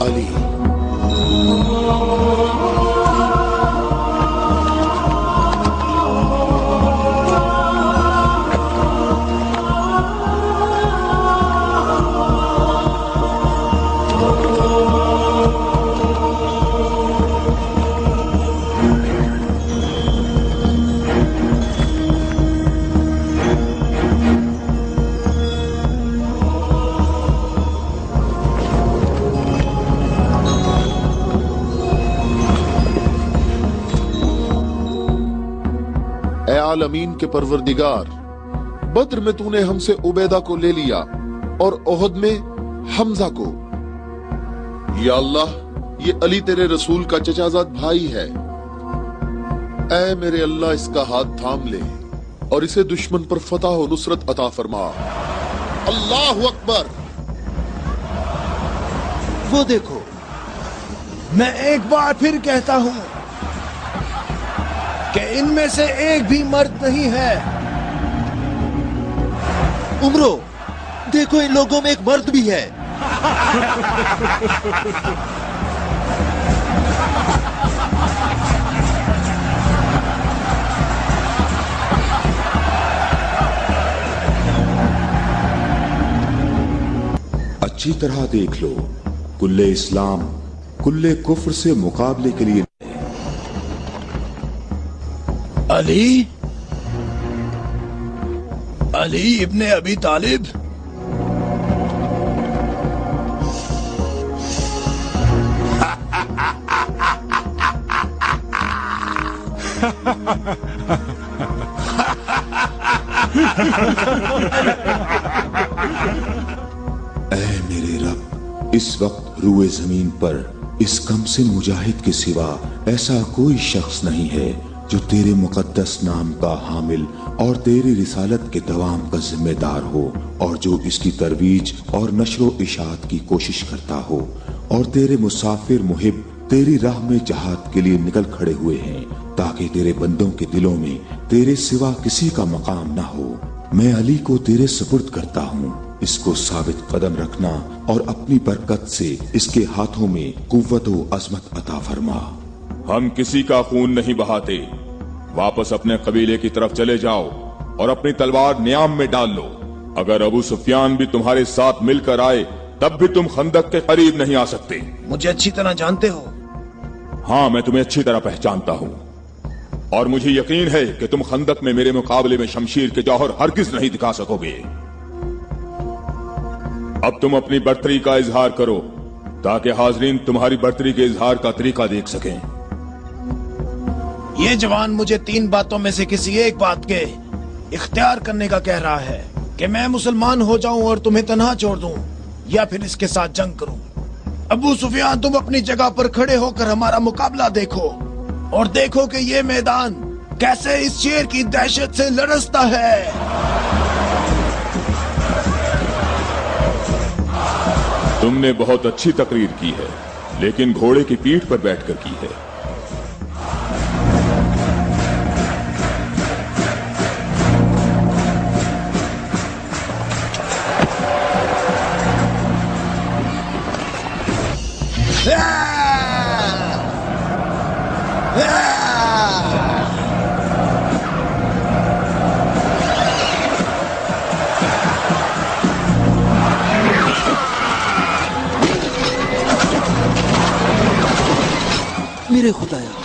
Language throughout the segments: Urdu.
علی۔ عالمین کے پروردگار۔ بدر میں تو نے ہم سے عبیدہ کو لے لیا اور عہد میں حمزہ کو۔ یا اللہ، یہ علی تیرے رسول کا چچازاد بھائی ہے۔ اے میرے اللہ، اس کا ہاتھ تھام لے اور اسے دشمن پر فتح و نصرت عطا فرما۔ اللہ اکبر۔ وہ دیکھو، میں ایک بار پھر کہتا ہوں کہ ان میں سے ایک بھی مرد نہیں ہے۔ عمرو دیکھو ان لوگوں میں ایک مرد بھی ہے۔ اچھی طرح دیکھ لو کل اسلام کل کفر سے مقابلے کے لیے علی؟ علی ابن ابی طالب؟ اے میرے رب، اس وقت روئے زمین پر اس کم سن مجاہد کے سوا ایسا کوئی شخص نہیں ہے جو تیرے مقدس نام کا حامل اور تیری رسالت کے دوام کا ذمہ دار ہو اور جو اس کی ترویج اور نشر و اشاعت کی کوشش کرتا ہو اور تیرے مسافر محب، تیری راہ میں جہاد کے لیے نکل کھڑے ہوئے ہیں، تاکہ تیرے بندوں کے دلوں میں تیرے سوا کسی کا مقام نہ ہو۔ میں علی کو تیرے سپرد کرتا ہوں، اس کو ثابت قدم رکھنا اور اپنی برکت سے اس کے ہاتھوں میں قوت و عظمت عطا فرما۔ ہم کسی کا خون نہیں بہاتے۔ واپس اپنے قبیلے کی طرف چلے جاؤ اور اپنی تلوار نیام میں ڈال لو۔ اگر ابو سفیان بھی تمہارے ساتھ مل کر آئے تب بھی تم خندق کے قریب نہیں آ سکتے۔ مجھے اچھی طرح جانتے ہو۔ ہاں میں تمہیں اچھی طرح پہچانتا ہوں۔ اور مجھے یقین ہے کہ تم خندق میں میرے مقابلے میں شمشیر کے جوہر ہرگز نہیں دکھا سکو گے۔ اب تم اپنی برتری کا اظہار کرو تاکہ حاضرین تمہاری برتری کے اظہار کا طریقہ دیکھ سکیں۔ یہ جوان مجھے تین باتوں میں سے کسی ایک بات کے اختیار کرنے کا کہہ رہا ہے کہ میں مسلمان ہو جاؤں اور تمہیں تنہا چھوڑ دوں یا پھر اس کے ساتھ جنگ کروں۔ ابو سفیان، تم اپنی جگہ پر کھڑے ہو کر ہمارا مقابلہ دیکھو اور دیکھو کہ یہ میدان کیسے اس شیر کی دہشت سے لڑستا ہے۔ تم نے بہت اچھی تقریر کی ہے، لیکن گھوڑے کی پیٹھ پر بیٹھ کر کی ہے۔ میرے خدایا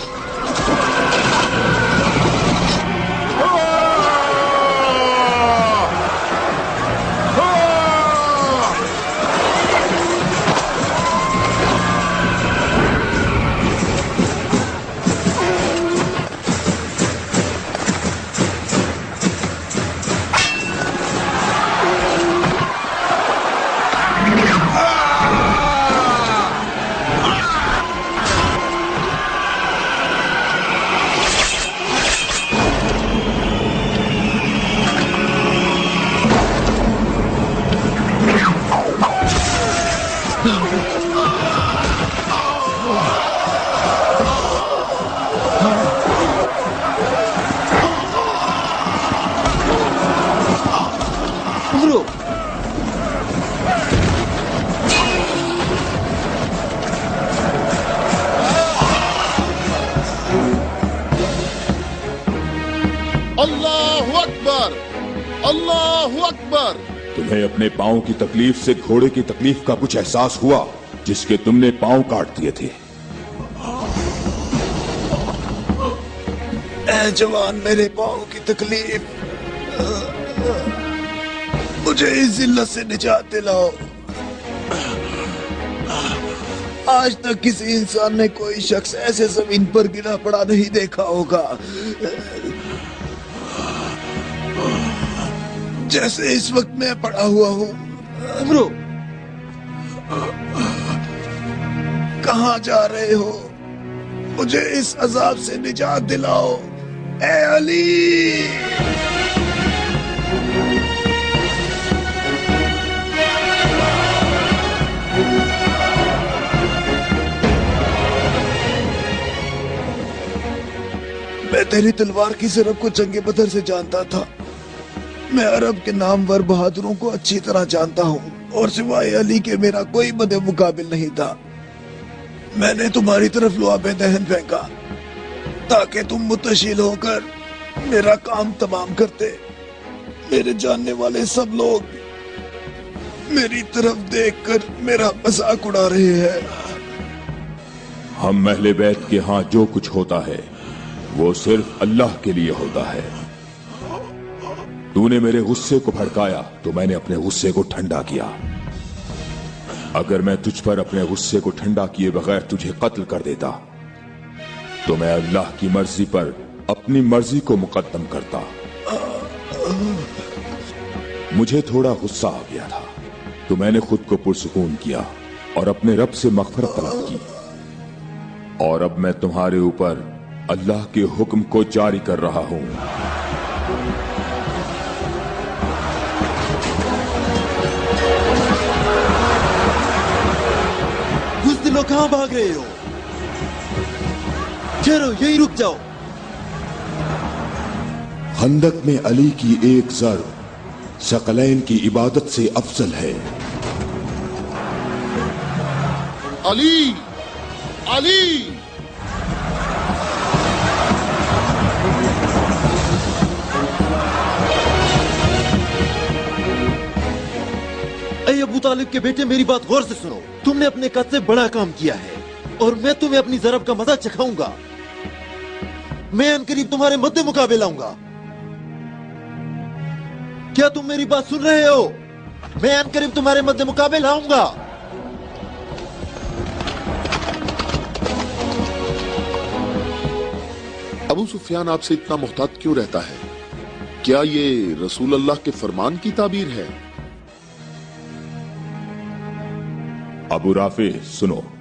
Vurun. اللہ اکبر اللہ اکبر تمہیں اپنے پاؤں کی تکلیف سے گھوڑے کی تکلیف کا کچھ احساس ہوا جس کے تم نے پاؤں کاٹ دیے تھے۔ اے جوان میرے پاؤں کی تکلیف۔ مجھے اس ذلت سے نجات دلاؤ۔ آج تک کسی انسان نے کوئی شخص ایسے زمین پر گرا پڑا نہیں دیکھا ہوگا۔ جیسے اس وقت میں پڑا ہوا ہوں۔ رو کہاں جا رہے ہو؟ مجھے اس عذاب سے نجات دلاؤ۔ اے علی! پہلی تلوار کی ضرب کو جنگ بدر سے جانتا تھا۔ میں عرب کے نامور بہادروں کو اچھی طرح جانتا ہوں، اور سوائے علی کے میرا کوئی مد مقابل نہیں تھا۔ میں نے تمہاری طرف لعاب دہن پھینکا، تاکہ تم متشیل ہو کر میرا کام تمام کرتے۔ میرے جاننے والے سب لوگ میری طرف دیکھ کر میرا مذاق اڑا رہے ہیں۔ ہم محل بیت کے ہاں جو کچھ ہوتا ہے وہ صرف اللہ کے لیے ہوتا ہے۔ تو نے میرے غصے کو بھڑکایا، تو میں نے اپنے غصے کو ٹھنڈا کیا۔ اگر میں تجھ پر اپنے غصے کو ٹھنڈا کیے بغیر تجھے قتل کر دیتا، تو میں اللہ کی مرضی پر اپنی مرضی کو مقدم کرتا۔ مجھے تھوڑا غصہ آ گیا تھا، تو میں نے خود کو پرسکون کیا اور اپنے رب سے مغفرت طلب کی۔ اور اب میں تمہارے اوپر اللہ کے حکم کو جاری کر رہا ہوں۔ کچھ دنوں کہاں بھاگ رہے ہو؟ چلو یہی رک جاؤ۔ خندق میں علی کی ایک زر سکلین کی عبادت سے افضل ہے۔ علی علی! اے ابو طالب کے بیٹے، میری بات غور سے سنو۔ تم نے اپنے قد سے بڑا کام کیا ہے اور میں تمہیں اپنی ضرب کا مزہ چکھاؤں گا۔ میں ان قریب تمہارے مد مقابل آؤں گا۔ کیا تم میری بات سن رہے ہو؟ میں ان قریب تمہارے مد مقابل آؤں گا۔ ابو سفیان آپ سے اتنا محتاط کیوں رہتا ہے؟ کیا یہ رسول اللہ کے فرمان کی تعبیر ہے؟ ابو رافع سنو۔